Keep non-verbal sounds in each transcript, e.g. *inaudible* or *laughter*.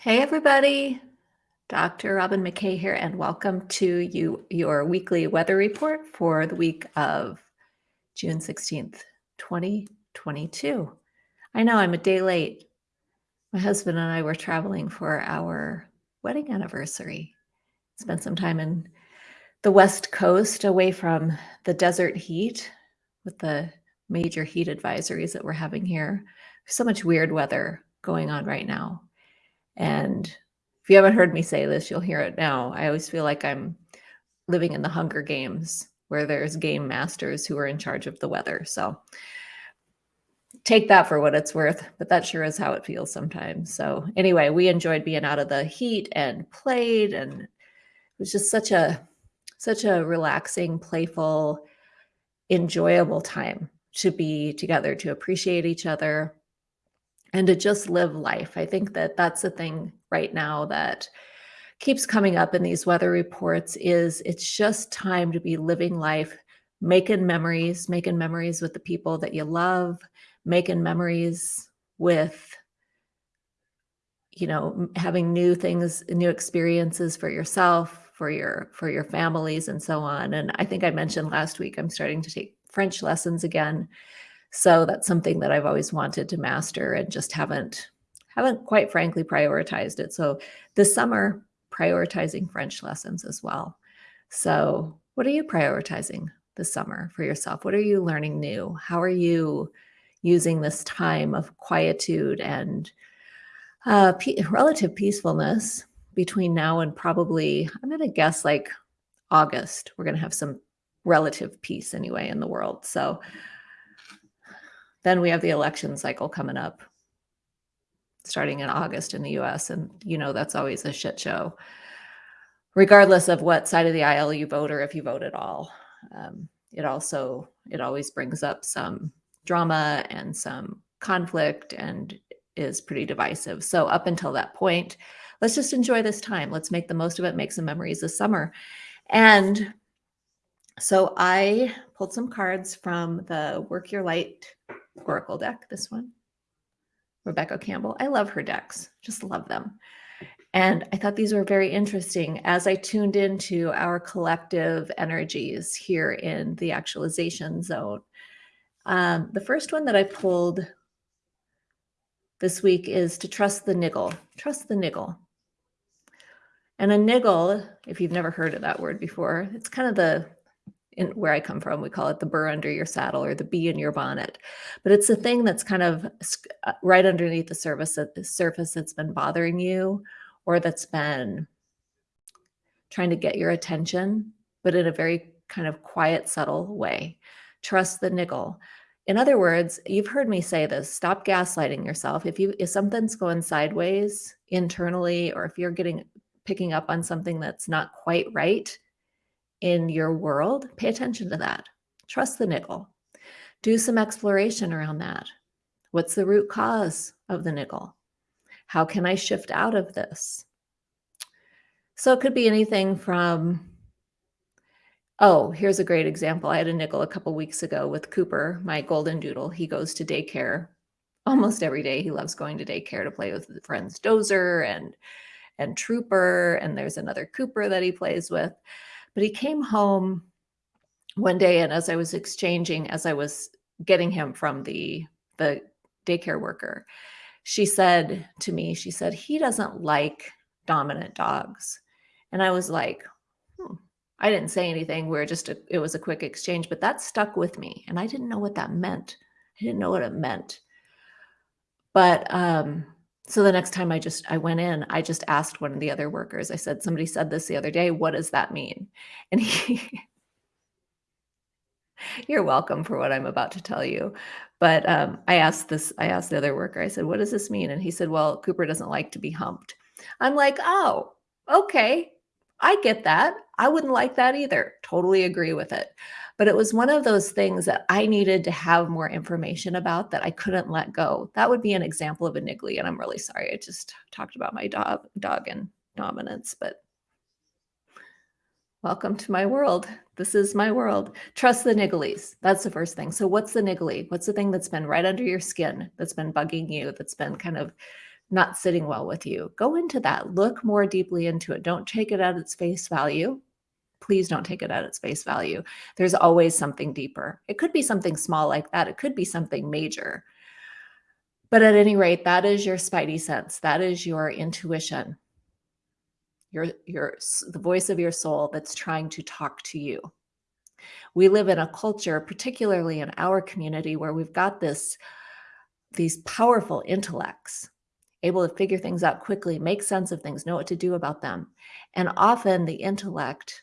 Hey, everybody. Dr. Robyn McKay here, and welcome to you your weekly weather report for the week of June 16th, 2022. I know I'm a day late. My husband and I were traveling for our wedding anniversary. Spent some time in the West Coast away from the desert heat with the major heat advisories that we're having here. So much weird weather going on right now. And if you haven't heard me say this, you'll hear it now. I always feel like I'm living in the Hunger Games where there's game masters who are in charge of the weather. So take that for what it's worth, but that sure is how it feels sometimes. So anyway, we enjoyed being out of the heat and played and it was just such a such a relaxing, playful, enjoyable time to be together, to appreciate each other, and to just live life. I think that that's the thing right now that keeps coming up in these weather reports is it's just time to be living life, making memories, making memories with the people that you love, making memories with you know having new things new experiences for yourself for your for your families and so on and i think i mentioned last week i'm starting to take french lessons again so that's something that I've always wanted to master and just haven't haven't quite frankly prioritized it. So this summer, prioritizing French lessons as well. So what are you prioritizing this summer for yourself? What are you learning new? How are you using this time of quietude and uh, relative peacefulness between now and probably, I'm going to guess like August, we're going to have some relative peace anyway in the world. So then we have the election cycle coming up starting in August in the US. And, you know, that's always a shit show, regardless of what side of the aisle you vote or if you vote at all. Um, it also, it always brings up some drama and some conflict and is pretty divisive. So up until that point, let's just enjoy this time. Let's make the most of it, make some memories this summer. And so I pulled some cards from the Work Your Light Oracle deck, this one. Rebecca Campbell. I love her decks, just love them. And I thought these were very interesting as I tuned into our collective energies here in the actualization zone. Um, the first one that I pulled this week is to trust the niggle. Trust the niggle. And a niggle, if you've never heard of that word before, it's kind of the in where I come from, we call it the burr under your saddle or the bee in your bonnet. But it's a thing that's kind of uh, right underneath the surface, the surface that's been bothering you or that's been trying to get your attention, but in a very kind of quiet, subtle way. Trust the niggle. In other words, you've heard me say this, stop gaslighting yourself. If you if something's going sideways internally or if you're getting picking up on something that's not quite right, in your world, pay attention to that. Trust the niggle. Do some exploration around that. What's the root cause of the niggle? How can I shift out of this? So it could be anything from, oh, here's a great example. I had a niggle a couple weeks ago with Cooper, my golden doodle. He goes to daycare almost every day. He loves going to daycare to play with friends Dozer and and Trooper, and there's another Cooper that he plays with. But he came home one day, and as I was exchanging, as I was getting him from the the daycare worker, she said to me, she said, he doesn't like dominant dogs. And I was like, hmm. I didn't say anything. We are just, a, it was a quick exchange, but that stuck with me. And I didn't know what that meant. I didn't know what it meant. But um, so the next time I just I went in, I just asked one of the other workers. I said, "Somebody said this the other day. What does that mean?" And he *laughs* You're welcome for what I'm about to tell you. But um, I asked this, I asked the other worker, I said, what does this mean? And he said, well, Cooper doesn't like to be humped. I'm like, oh, okay. I get that. I wouldn't like that either. Totally agree with it. But it was one of those things that I needed to have more information about that I couldn't let go. That would be an example of a niggly. And I'm really sorry. I just talked about my dog, dog and dominance, but welcome to my world. This is my world. Trust the nigglies. That's the first thing. So what's the niggly? What's the thing that's been right under your skin, that's been bugging you, that's been kind of not sitting well with you. Go into that. Look more deeply into it. Don't take it at its face value. Please don't take it at its face value. There's always something deeper. It could be something small like that. It could be something major. But at any rate, that is your spidey sense. That is your intuition. Your, your, the voice of your soul that's trying to talk to you. We live in a culture, particularly in our community, where we've got this, these powerful intellects able to figure things out quickly, make sense of things, know what to do about them. And often the intellect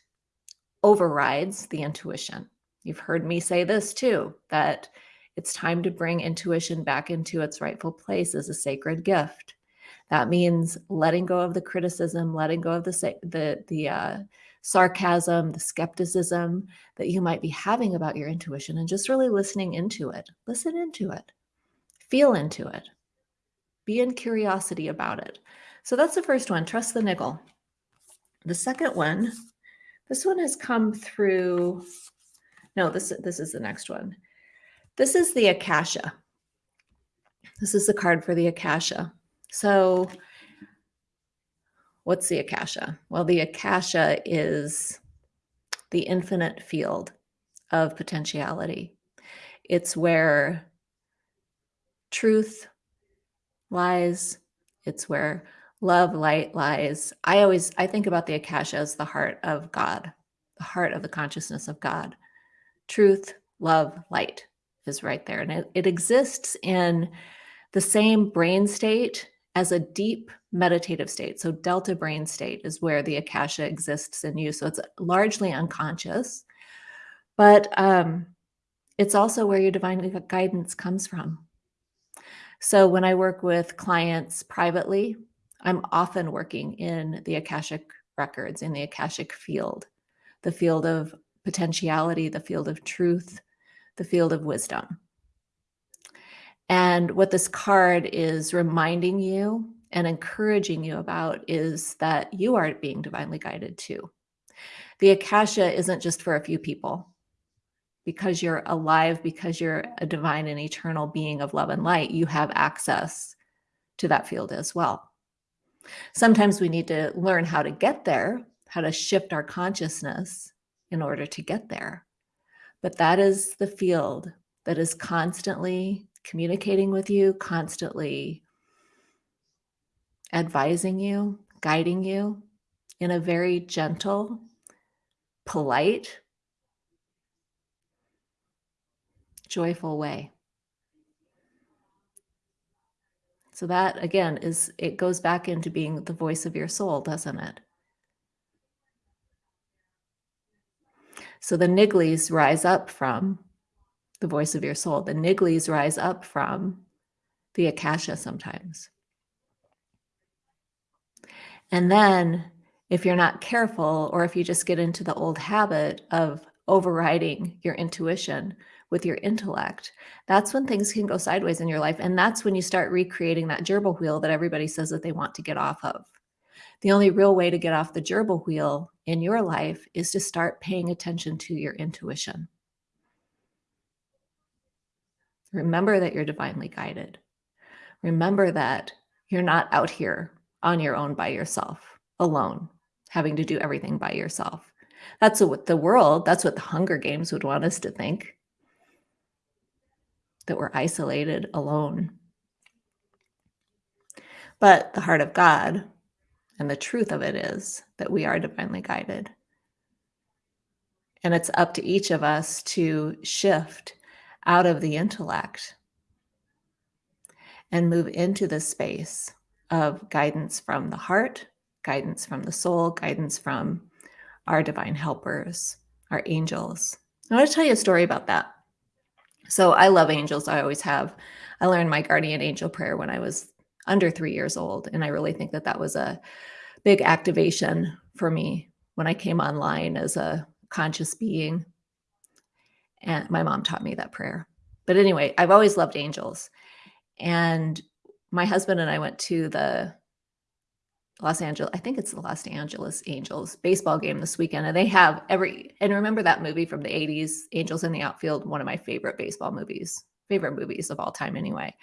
overrides the intuition. You've heard me say this too, that it's time to bring intuition back into its rightful place as a sacred gift. That means letting go of the criticism, letting go of the the the uh, sarcasm, the skepticism that you might be having about your intuition, and just really listening into it. Listen into it, feel into it, be in curiosity about it. So that's the first one. Trust the niggle. The second one, this one has come through. No, this this is the next one. This is the Akasha. This is the card for the Akasha. So what's the Akasha? Well, the Akasha is the infinite field of potentiality. It's where truth lies. It's where love, light lies. I always, I think about the Akasha as the heart of God, the heart of the consciousness of God. Truth, love, light is right there. And it, it exists in the same brain state as a deep meditative state. So delta brain state is where the akasha exists in you. So it's largely unconscious, but um, it's also where your divine guidance comes from. So when I work with clients privately, I'm often working in the akashic records, in the akashic field, the field of potentiality, the field of truth, the field of wisdom. And what this card is reminding you and encouraging you about is that you are being divinely guided too. The Akasha isn't just for a few people. Because you're alive, because you're a divine and eternal being of love and light, you have access to that field as well. Sometimes we need to learn how to get there, how to shift our consciousness in order to get there. But that is the field that is constantly communicating with you, constantly advising you, guiding you in a very gentle, polite, joyful way. So that again is, it goes back into being the voice of your soul, doesn't it? So the nigglies rise up from the voice of your soul. The nigglies rise up from the akasha sometimes. And then if you're not careful, or if you just get into the old habit of overriding your intuition with your intellect, that's when things can go sideways in your life. And that's when you start recreating that gerbil wheel that everybody says that they want to get off of. The only real way to get off the gerbil wheel in your life is to start paying attention to your intuition. Remember that you're divinely guided. Remember that you're not out here on your own by yourself, alone, having to do everything by yourself. That's what the world, that's what the Hunger Games would want us to think that we're isolated, alone. But the heart of God and the truth of it is that we are divinely guided. And it's up to each of us to shift out of the intellect and move into the space of guidance from the heart, guidance from the soul, guidance from our divine helpers, our angels. I want to tell you a story about that. So I love angels. I always have. I learned my guardian angel prayer when I was under three years old. And I really think that that was a big activation for me when I came online as a conscious being. And my mom taught me that prayer. But anyway, I've always loved angels. And my husband and I went to the Los Angeles, I think it's the Los Angeles Angels baseball game this weekend. And they have every, and remember that movie from the 80s, Angels in the Outfield, one of my favorite baseball movies, favorite movies of all time anyway.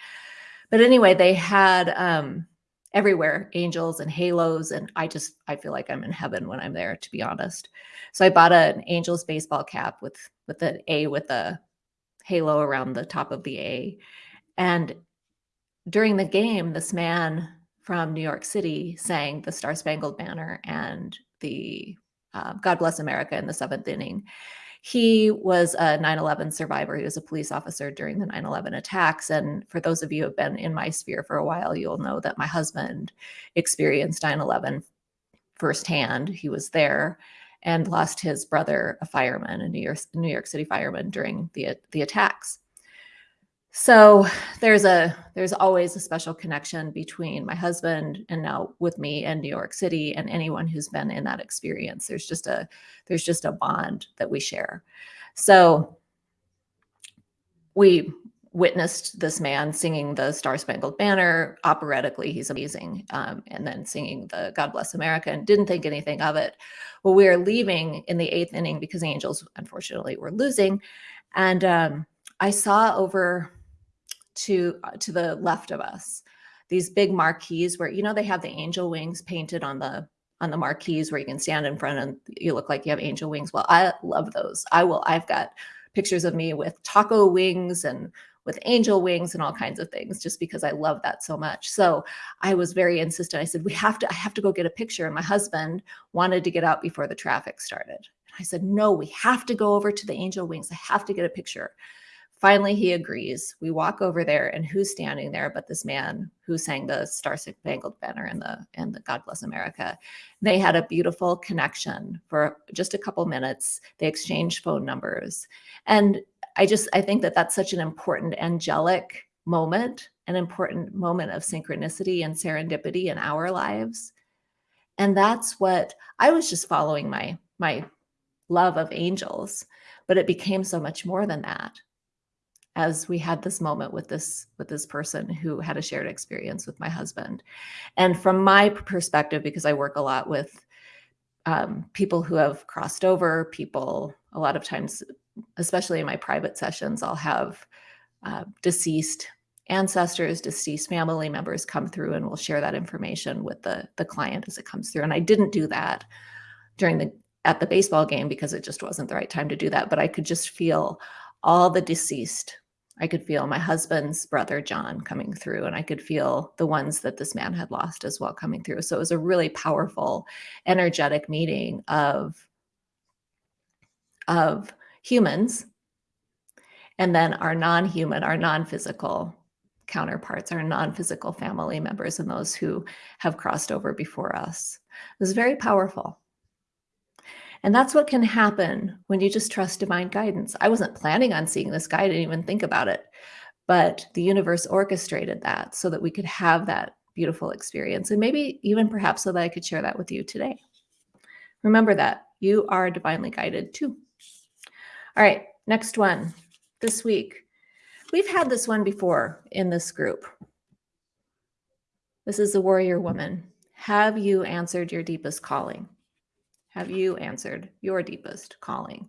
But anyway, they had um, everywhere, angels and halos. And I just, I feel like I'm in heaven when I'm there, to be honest. So I bought an Angels baseball cap with, with an A with a halo around the top of the A. And during the game, this man from New York City sang the Star Spangled Banner and the uh, God Bless America in the seventh inning. He was a 9 11 survivor. He was a police officer during the 9 11 attacks. And for those of you who have been in my sphere for a while, you'll know that my husband experienced 9 11 firsthand. He was there and lost his brother, a fireman, a New York, New York City fireman during the, the attacks. So there's a there's always a special connection between my husband and now with me and New York City and anyone who's been in that experience. There's just a there's just a bond that we share. So we witnessed this man singing the Star Spangled Banner operatically. He's amazing. Um, and then singing the God Bless America and didn't think anything of it. Well, we were leaving in the eighth inning because Angels, unfortunately, were losing. And um, I saw over to uh, to the left of us these big marquees where you know they have the angel wings painted on the on the marquees where you can stand in front and you look like you have angel wings well i love those i will i've got pictures of me with taco wings and with angel wings and all kinds of things just because I love that so much. So I was very insistent. I said, we have to, I have to go get a picture. And my husband wanted to get out before the traffic started. I said, no, we have to go over to the angel wings. I have to get a picture. Finally, he agrees. We walk over there, and who's standing there but this man who sang the Star Spangled Banner and the and the God Bless America. They had a beautiful connection for just a couple minutes. They exchanged phone numbers, and I just I think that that's such an important angelic moment, an important moment of synchronicity and serendipity in our lives. And that's what I was just following my my love of angels, but it became so much more than that as we had this moment with this with this person who had a shared experience with my husband. And from my perspective because i work a lot with um, people who have crossed over people a lot of times especially in my private sessions i'll have uh, deceased ancestors deceased family members come through and we'll share that information with the the client as it comes through. And i didn't do that during the at the baseball game because it just wasn't the right time to do that but i could just feel all the deceased I could feel my husband's brother, John, coming through, and I could feel the ones that this man had lost as well coming through. So it was a really powerful, energetic meeting of, of humans and then our non-human, our non-physical counterparts, our non-physical family members and those who have crossed over before us. It was very powerful. And that's what can happen when you just trust divine guidance. I wasn't planning on seeing this guy, I didn't even think about it. But the universe orchestrated that so that we could have that beautiful experience. And maybe even perhaps so that I could share that with you today. Remember that you are divinely guided too. All right, next one this week. We've had this one before in this group. This is the warrior woman. Have you answered your deepest calling? Have you answered your deepest calling?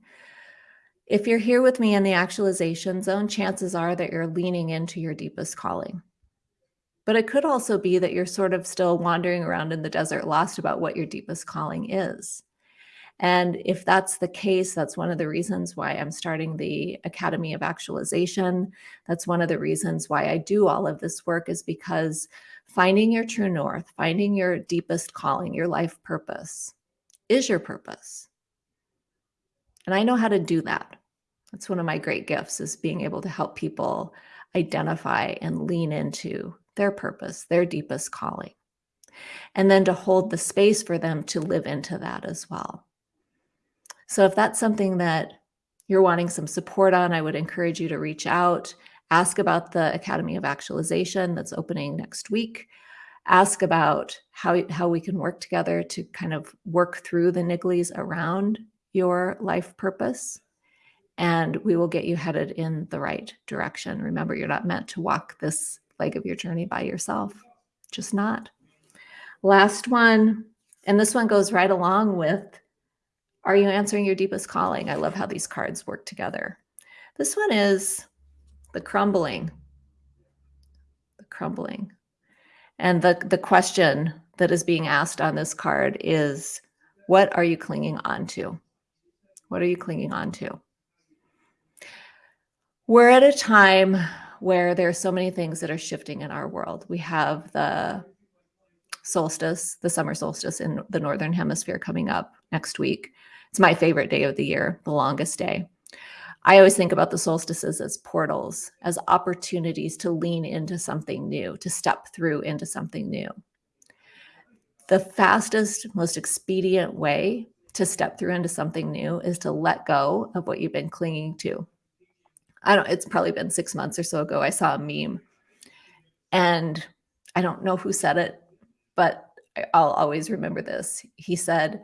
If you're here with me in the actualization zone, chances are that you're leaning into your deepest calling. But it could also be that you're sort of still wandering around in the desert, lost about what your deepest calling is. And if that's the case, that's one of the reasons why I'm starting the Academy of Actualization. That's one of the reasons why I do all of this work, is because finding your true north, finding your deepest calling, your life purpose, is your purpose. And I know how to do that. That's one of my great gifts is being able to help people identify and lean into their purpose, their deepest calling. And then to hold the space for them to live into that as well. So if that's something that you're wanting some support on, I would encourage you to reach out, ask about the Academy of Actualization that's opening next week ask about how, how we can work together to kind of work through the nigglies around your life purpose and we will get you headed in the right direction. Remember, you're not meant to walk this leg of your journey by yourself, just not. Last one, and this one goes right along with Are you answering your deepest calling? I love how these cards work together. This one is the crumbling. The crumbling. And the, the question that is being asked on this card is what are you clinging on to? What are you clinging on to? We're at a time where there are so many things that are shifting in our world. We have the solstice, the summer solstice in the Northern Hemisphere coming up next week. It's my favorite day of the year, the longest day. I always think about the solstices as portals, as opportunities to lean into something new, to step through into something new. The fastest, most expedient way to step through into something new is to let go of what you've been clinging to. I don't, it's probably been six months or so ago. I saw a meme and I don't know who said it, but I'll always remember this. He said,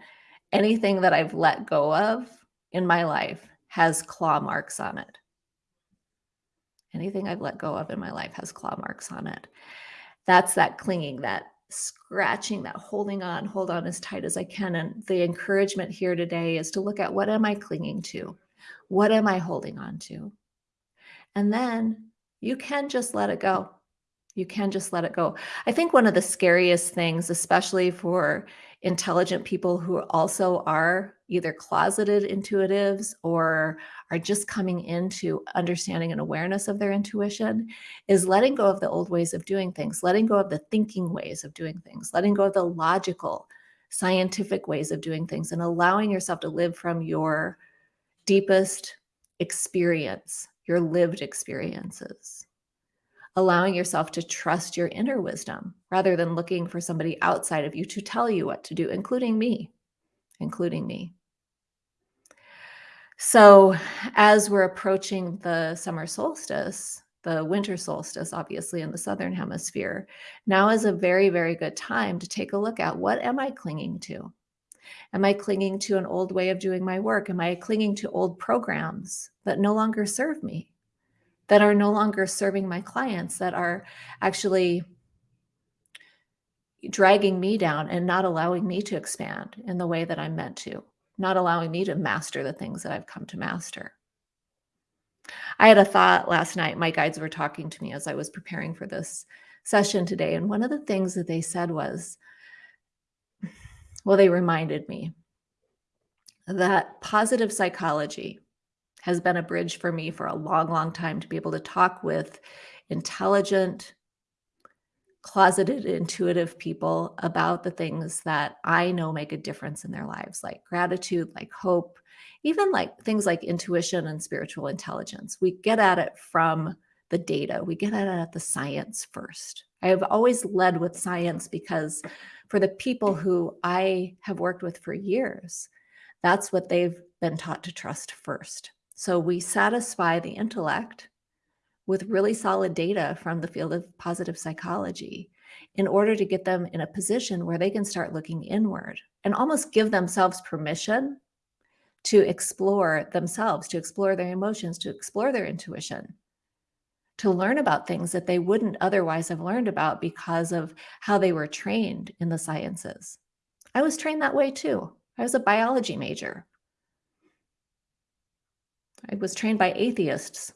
anything that I've let go of in my life has claw marks on it. Anything I've let go of in my life has claw marks on it. That's that clinging, that scratching, that holding on, hold on as tight as I can. And the encouragement here today is to look at what am I clinging to? What am I holding on to? And then you can just let it go. You can just let it go. I think one of the scariest things, especially for intelligent people who also are either closeted intuitives or are just coming into understanding and awareness of their intuition is letting go of the old ways of doing things, letting go of the thinking ways of doing things, letting go of the logical, scientific ways of doing things, and allowing yourself to live from your deepest experience, your lived experiences allowing yourself to trust your inner wisdom rather than looking for somebody outside of you to tell you what to do, including me, including me. So, as we're approaching the summer solstice, the winter solstice, obviously in the southern hemisphere, now is a very, very good time to take a look at what am I clinging to? Am I clinging to an old way of doing my work? Am I clinging to old programs that no longer serve me? That are no longer serving my clients, that are actually dragging me down and not allowing me to expand in the way that I'm meant to, not allowing me to master the things that I've come to master. I had a thought last night. My guides were talking to me as I was preparing for this session today. And one of the things that they said was, well, they reminded me that positive psychology has been a bridge for me for a long, long time to be able to talk with intelligent, closeted, intuitive people about the things that I know make a difference in their lives, like gratitude, like hope, even like things like intuition and spiritual intelligence. We get at it from the data, we get at it at the science first. I have always led with science because for the people who I have worked with for years, that's what they've been taught to trust first. So we satisfy the intellect with really solid data from the field of positive psychology in order to get them in a position where they can start looking inward and almost give themselves permission to explore themselves, to explore their emotions, to explore their intuition, to learn about things that they wouldn't otherwise have learned about because of how they were trained in the sciences. I was trained that way too. I was a biology major. I was trained by atheists.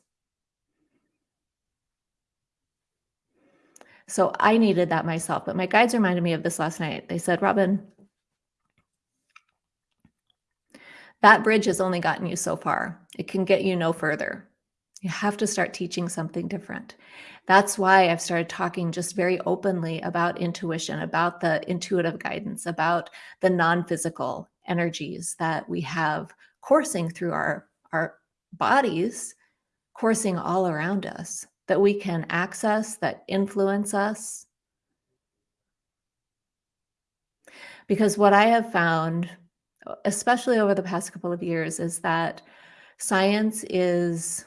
So I needed that myself. But my guides reminded me of this last night. They said, Robyn, that bridge has only gotten you so far. It can get you no further. You have to start teaching something different. That's why I've started talking just very openly about intuition, about the intuitive guidance, about the non physical energies that we have coursing through our, our bodies coursing all around us that we can access, that influence us. Because what I have found, especially over the past couple of years, is that science is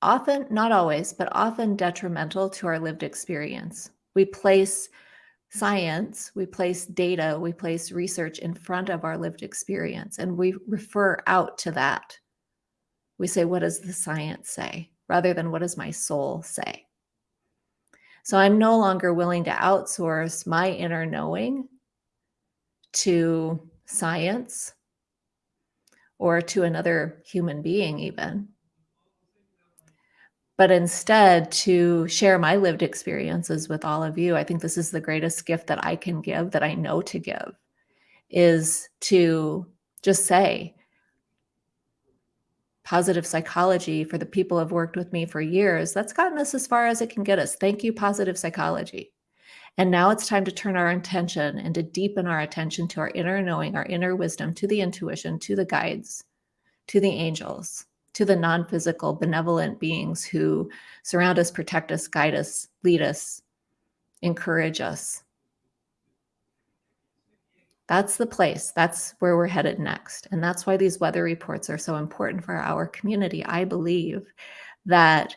often, not always, but often detrimental to our lived experience. We place science, we place data, we place research in front of our lived experience, and we refer out to that. We say, what does the science say? Rather than what does my soul say? So I'm no longer willing to outsource my inner knowing to science or to another human being, even. but instead to share my lived experiences with all of you. I think this is the greatest gift that I can give, that I know to give, is to just say, positive psychology for the people who have worked with me for years, that's gotten us as far as it can get us. Thank you, positive psychology. And now it's time to turn our intention and to deepen our attention to our inner knowing, our inner wisdom, to the intuition, to the guides, to the angels, to the non physical, benevolent beings who surround us, protect us, guide us, lead us, encourage us. That's the place. That's where we're headed next. And that's why these weather reports are so important for our community. I believe that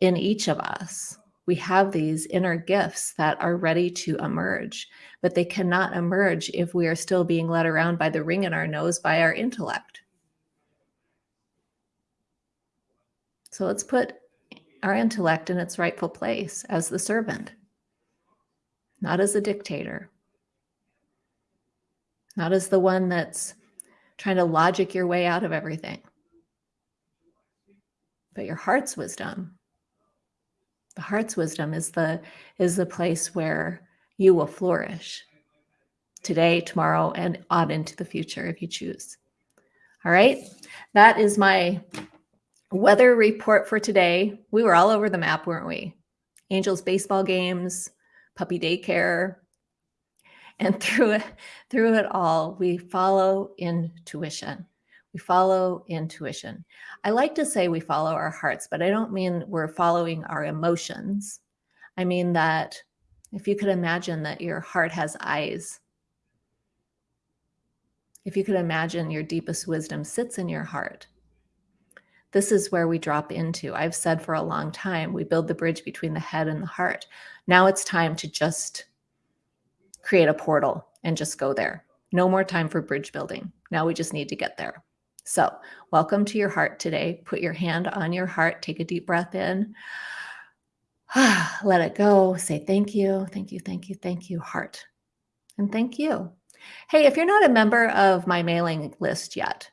in each of us, we have these inner gifts that are ready to emerge, but they cannot emerge if we are still being led around by the ring in our nose by our intellect. So let's put our intellect in its rightful place as the servant, not as a dictator, not as the one that's trying to logic your way out of everything, but your heart's wisdom the heart's wisdom is the is the place where you will flourish today, tomorrow, and on into the future if you choose. All right. That is my weather report for today. We were all over the map, weren't we? Angels baseball games, puppy daycare. And *laughs* through it, through it all, we follow intuition. We follow intuition. I like to say we follow our hearts, but I don't mean we're following our emotions. I mean that if you could imagine that your heart has eyes, if you could imagine your deepest wisdom sits in your heart, this is where we drop into. I've said for a long time, we build the bridge between the head and the heart. Now it's time to just create a portal and just go there. No more time for bridge building. Now we just need to get there. So, welcome to your heart today. Put your hand on your heart, take a deep breath in, *sighs* let it go. Say thank you, thank you, thank you, thank you, heart. And thank you. Hey, if you're not a member of my mailing list yet,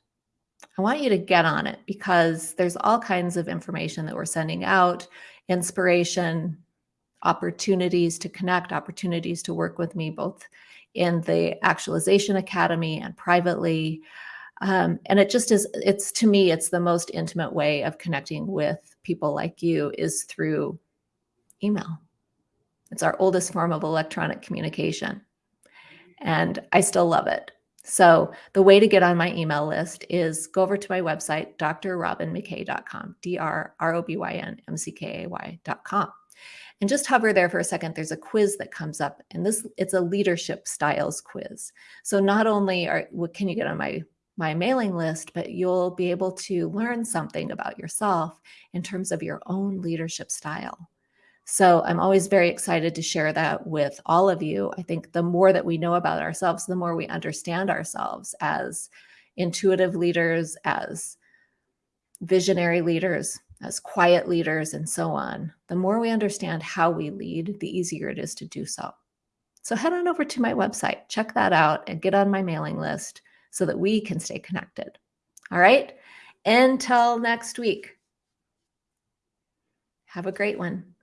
I want you to get on it because there's all kinds of information that we're sending out, inspiration, opportunities to connect, opportunities to work with me both in the Actualization Academy and privately. Um, and it just is, it's to me, it's the most intimate way of connecting with people like you is through email. It's our oldest form of electronic communication. And I still love it. So the way to get on my email list is go over to my website, drrobynmckay.com, D-R-R-O-B-Y-N-M-C-K-A-Y.com. And just hover there for a second. There's a quiz that comes up and this it's a leadership styles quiz. So not only are what can you get on my my mailing list, but you'll be able to learn something about yourself in terms of your own leadership style. So I'm always very excited to share that with all of you. I think the more that we know about ourselves, the more we understand ourselves as intuitive leaders, as visionary leaders, as quiet leaders, and so on. The more we understand how we lead, the easier it is to do so. So head on over to my website, check that out, and get on my mailing list so that we can stay connected. All right. Until next week. Have a great one.